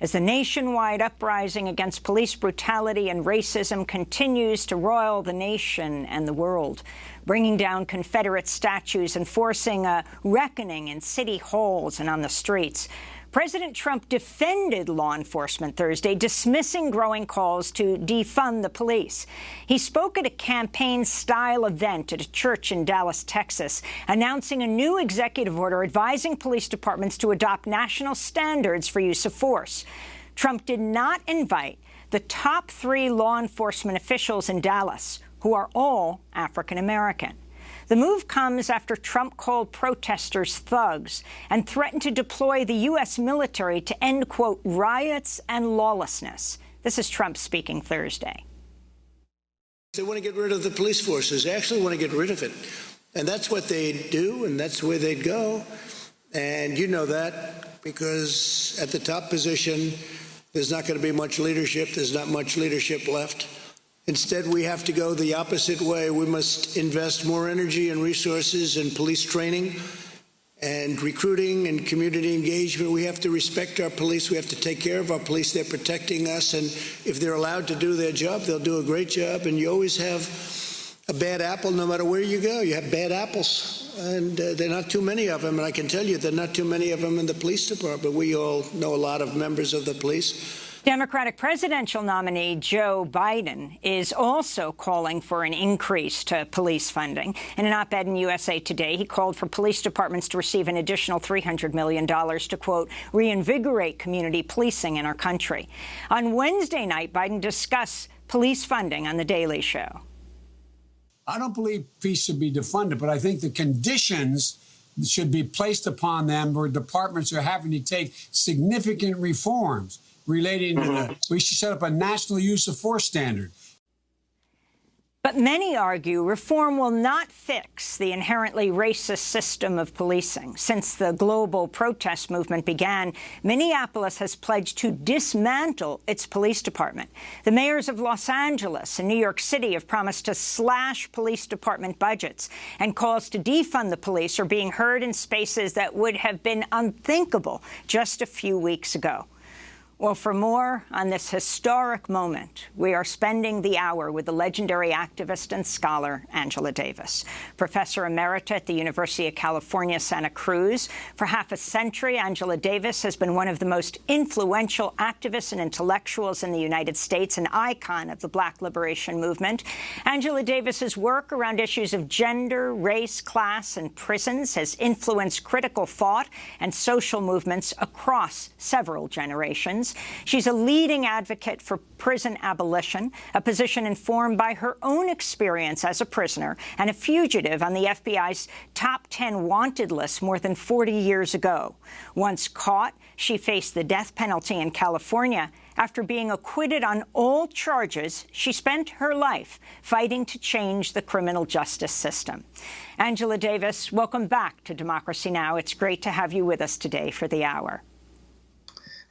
as the nationwide uprising against police brutality and racism continues to roil the nation and the world, bringing down Confederate statues and forcing a reckoning in city halls and on the streets. President Trump defended law enforcement Thursday, dismissing growing calls to defund the police. He spoke at a campaign-style event at a church in Dallas, Texas, announcing a new executive order advising police departments to adopt national standards for use of force. Trump did not invite the top three law enforcement officials in Dallas, who are all African-American. The move comes after Trump called protesters thugs and threatened to deploy the U.S. military to end, quote, riots and lawlessness. This is Trump speaking Thursday. They want to get rid of the police forces. They actually want to get rid of it. And that's what they'd do, and that's where they'd go. And you know that because at the top position, there's not going to be much leadership. There's not much leadership left. Instead, we have to go the opposite way. We must invest more energy and resources in police training and recruiting and community engagement. We have to respect our police. We have to take care of our police. They're protecting us. And if they're allowed to do their job, they'll do a great job. And you always have a bad apple no matter where you go. You have bad apples. And uh, there are not too many of them. And I can tell you there are not too many of them in the police department. We all know a lot of members of the police. Democratic presidential nominee Joe Biden is also calling for an increase to police funding. In an op-ed in USA Today, he called for police departments to receive an additional $300 million to, quote, reinvigorate community policing in our country. On Wednesday night, Biden discussed police funding on The Daily Show. I don't believe peace should be defunded, but I think the conditions should be placed upon them where departments are having to take significant reforms relating mm -hmm. to the, we should set up a national use of force standard. But many argue reform will not fix the inherently racist system of policing. Since the global protest movement began, Minneapolis has pledged to dismantle its police department. The mayors of Los Angeles and New York City have promised to slash police department budgets, and calls to defund the police are being heard in spaces that would have been unthinkable just a few weeks ago. Well, for more on this historic moment, we are spending the hour with the legendary activist and scholar Angela Davis, professor emerita at the University of California, Santa Cruz. For half a century, Angela Davis has been one of the most influential activists and intellectuals in the United States, an icon of the Black liberation movement. Angela Davis's work around issues of gender, race, class, and prisons has influenced critical thought and social movements across several generations. She's a leading advocate for prison abolition, a position informed by her own experience as a prisoner and a fugitive on the FBI's top 10 wanted list more than 40 years ago. Once caught, she faced the death penalty in California. After being acquitted on all charges, she spent her life fighting to change the criminal justice system. Angela Davis, welcome back to Democracy Now! It's great to have you with us today for the hour.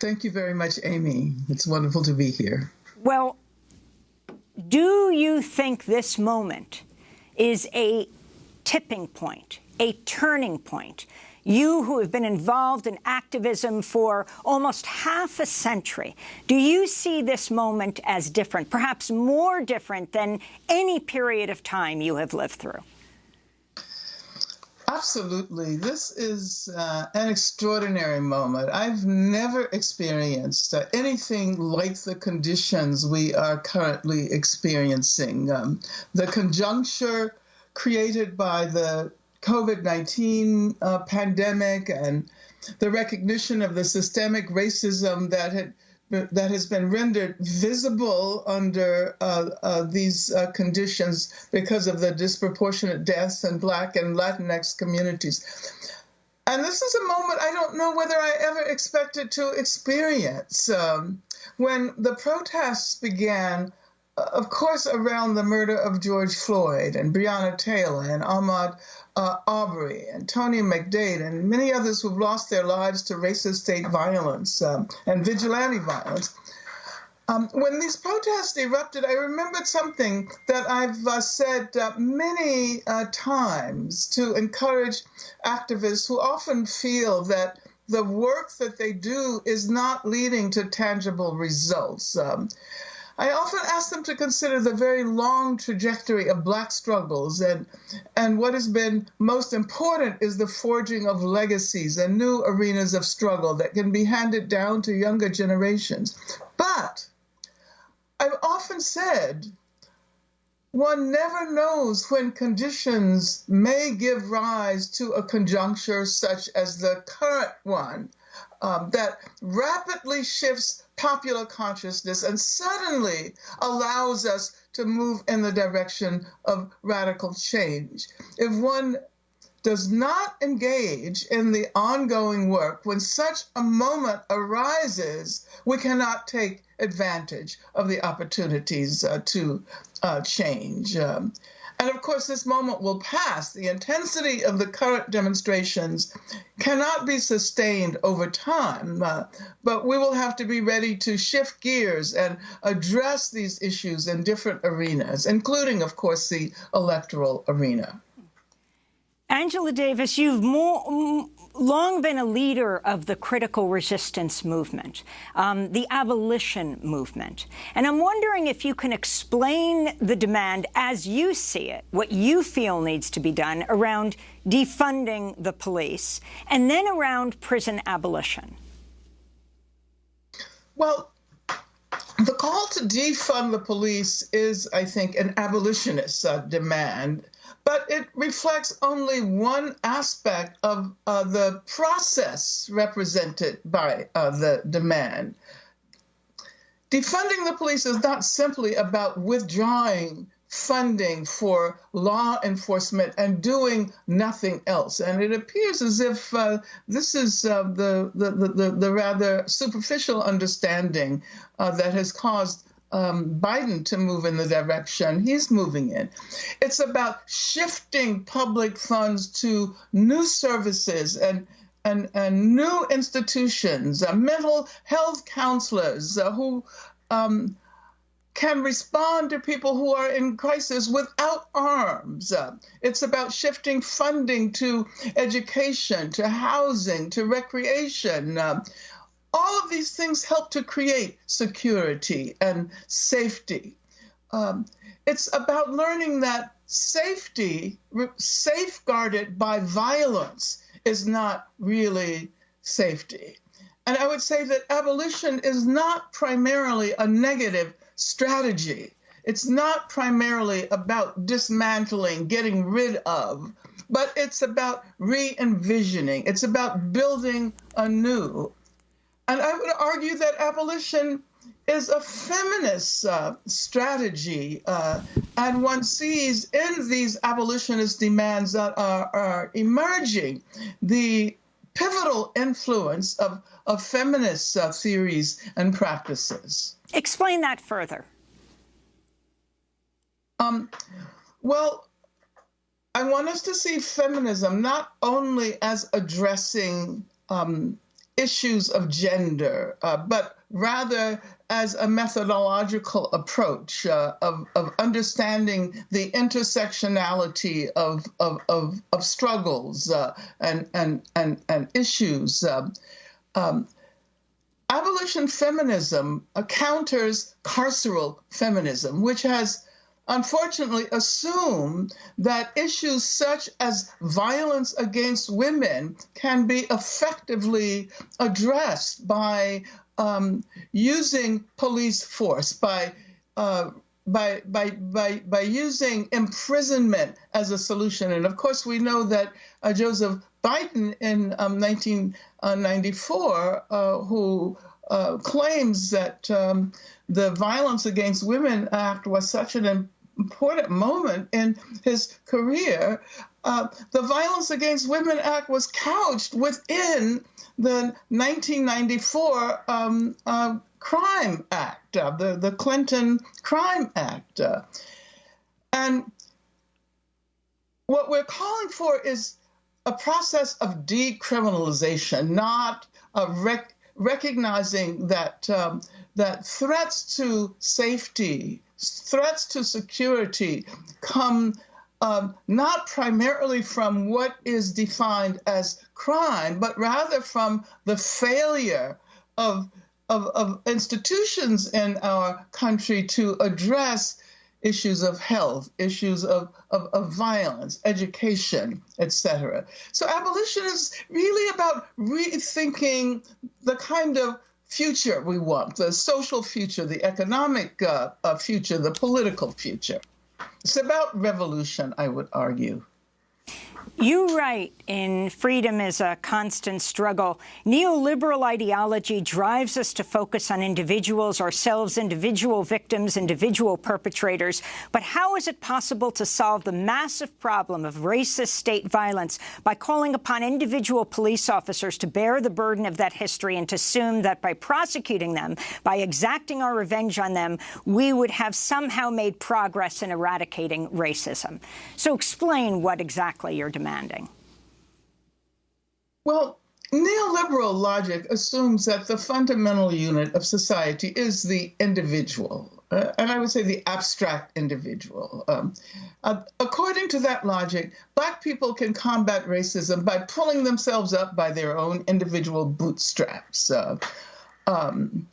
Thank you very much, Amy. It's wonderful to be here. Well, do you think this moment is a tipping point, a turning point? You who have been involved in activism for almost half a century, do you see this moment as different, perhaps more different than any period of time you have lived through? Absolutely. This is uh, an extraordinary moment. I've never experienced uh, anything like the conditions we are currently experiencing. Um, the conjuncture created by the COVID 19 uh, pandemic and the recognition of the systemic racism that had that has been rendered visible under uh, uh, these uh, conditions because of the disproportionate deaths in Black and Latinx communities. And this is a moment I don't know whether I ever expected to experience. Um, when the protests began, of course, around the murder of George Floyd and Breonna Taylor and Ahmaud uh, Arbery and Tony McDade and many others who've lost their lives to racist state violence um, and vigilante violence. Um, when these protests erupted, I remembered something that I've uh, said uh, many uh, times to encourage activists who often feel that the work that they do is not leading to tangible results. Um, I often ask them to consider the very long trajectory of Black struggles, and, and what has been most important is the forging of legacies and new arenas of struggle that can be handed down to younger generations. But I've often said one never knows when conditions may give rise to a conjuncture such as the current one um, that rapidly shifts popular consciousness and suddenly allows us to move in the direction of radical change. If one does not engage in the ongoing work, when such a moment arises, we cannot take advantage of the opportunities uh, to uh, change. Um, and of course, this moment will pass. The intensity of the current demonstrations cannot be sustained over time, uh, but we will have to be ready to shift gears and address these issues in different arenas, including, of course, the electoral arena. Angela Davis, you've more, long been a leader of the critical resistance movement, um, the abolition movement. And I'm wondering if you can explain the demand as you see it, what you feel needs to be done around defunding the police, and then around prison abolition. Well, the call to defund the police is, I think, an abolitionist uh, demand but it reflects only one aspect of uh, the process represented by uh, the demand. Defunding the police is not simply about withdrawing funding for law enforcement and doing nothing else. And it appears as if uh, this is uh, the, the, the, the, rather superficial understanding uh, that has caused um, Biden to move in the direction he's moving in. It's about shifting public funds to new services and and, and new institutions, uh, mental health counselors uh, who um, can respond to people who are in crisis without arms. Uh, it's about shifting funding to education, to housing, to recreation. Uh, all of these things help to create security and safety. Um, it's about learning that safety, safeguarded by violence, is not really safety. And I would say that abolition is not primarily a negative strategy. It's not primarily about dismantling, getting rid of, but it's about re envisioning. It's about building anew. And I would argue that abolition is a feminist uh, strategy, uh, and one sees in these abolitionist demands that are, are emerging the pivotal influence of, of feminist uh, theories and practices. Explain that further. Um, well, I want us to see feminism not only as addressing um, issues of gender, uh, but rather as a methodological approach uh, of, of understanding the intersectionality of, of, of, of struggles uh, and, and, and, and issues. Um, um abolition feminism counters carceral feminism, which has unfortunately assume that issues such as violence against women can be effectively addressed by um, using police force, by uh, by, by, by, by using imprisonment as a solution. And of course, we know that uh, Joseph Biden in um, 1994, uh, who uh, claims that um, the Violence Against Women Act was such an important moment in his career, uh, the Violence Against Women Act was couched within the 1994 um, uh, Crime Act, uh, the, the Clinton Crime Act. Uh, and what we're calling for is a process of decriminalization, not rec- recognizing that um, that threats to safety threats to security come um, not primarily from what is defined as crime, but rather from the failure of, of, of institutions in our country to address issues of health, issues of, of, of violence, education, etc. So abolition is really about rethinking the kind of future we want, the social future, the economic uh, uh, future, the political future. It's about revolution, I would argue. You write in Freedom is a Constant Struggle, neoliberal ideology drives us to focus on individuals, ourselves, individual victims, individual perpetrators. But how is it possible to solve the massive problem of racist state violence by calling upon individual police officers to bear the burden of that history and to assume that by prosecuting them, by exacting our revenge on them, we would have somehow made progress in eradicating racism? So explain what exactly you're demanding? Well, neoliberal logic assumes that the fundamental unit of society is the individual, uh, and I would say the abstract individual. Um, uh, according to that logic, Black people can combat racism by pulling themselves up by their own individual bootstraps. Uh, um,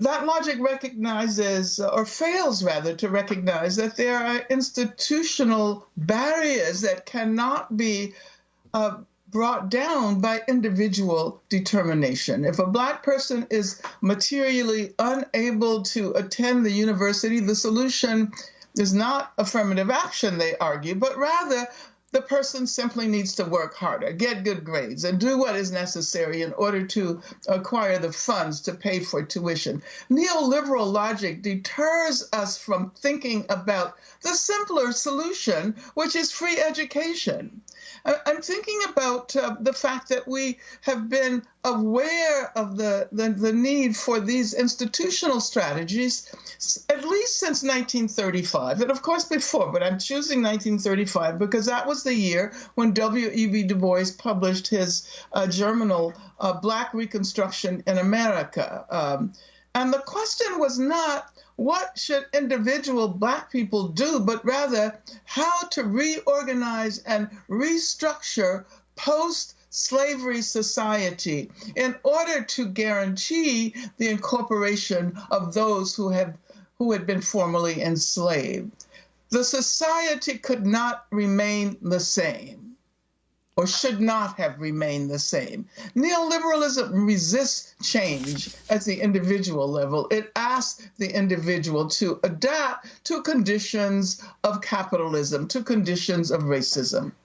that logic recognizes, or fails rather, to recognize that there are institutional barriers that cannot be uh, brought down by individual determination. If a black person is materially unable to attend the university, the solution is not affirmative action, they argue, but rather the person simply needs to work harder, get good grades, and do what is necessary in order to acquire the funds to pay for tuition. Neoliberal logic deters us from thinking about the simpler solution, which is free education. I'm thinking about uh, the fact that we have been aware of the, the, the, need for these institutional strategies at least since 1935, and of course before, but I'm choosing 1935 because that was the year when W.E.B. Du Bois published his uh, journal, uh, Black Reconstruction in America. Um, and the question was not what should individual black people do, but rather how to reorganize and restructure post slavery society in order to guarantee the incorporation of those who have who had been formerly enslaved. The society could not remain the same or should not have remained the same. Neoliberalism resists change at the individual level. It asks the individual to adapt to conditions of capitalism, to conditions of racism.